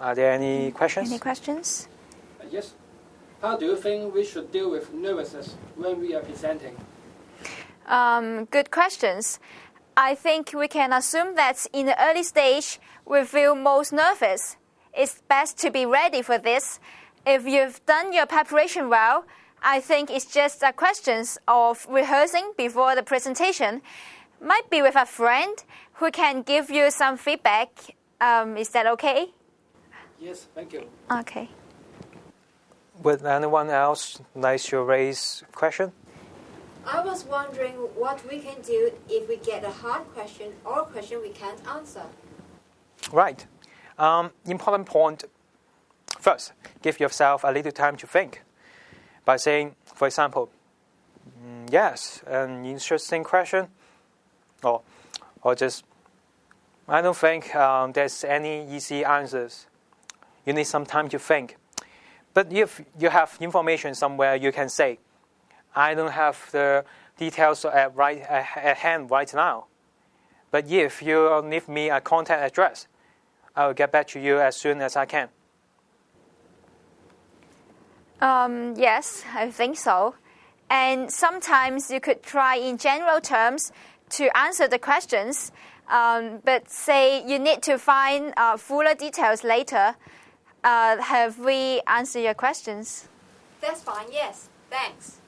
Are there any questions? Any questions? Uh, yes. How do you think we should deal with nervousness when we are presenting? Um, good questions. I think we can assume that in the early stage, we feel most nervous. It's best to be ready for this. If you've done your preparation well, I think it's just a question of rehearsing before the presentation. Might be with a friend who can give you some feedback. Um, is that okay? Yes, thank you. Okay. Would anyone else like to raise question? I was wondering what we can do if we get a hard question or a question we can't answer. Right. Um, important point. First, give yourself a little time to think by saying, for example, mm, yes, an interesting question, or, or just, I don't think um, there's any easy answers. You need some time to think. But if you have information somewhere, you can say, I don't have the details at, right, at hand right now. But if you leave me a contact address, I will get back to you as soon as I can. Um, yes, I think so. And sometimes you could try in general terms to answer the questions, um, but say you need to find uh, fuller details later. Uh, have we answered your questions? That's fine, yes. Thanks.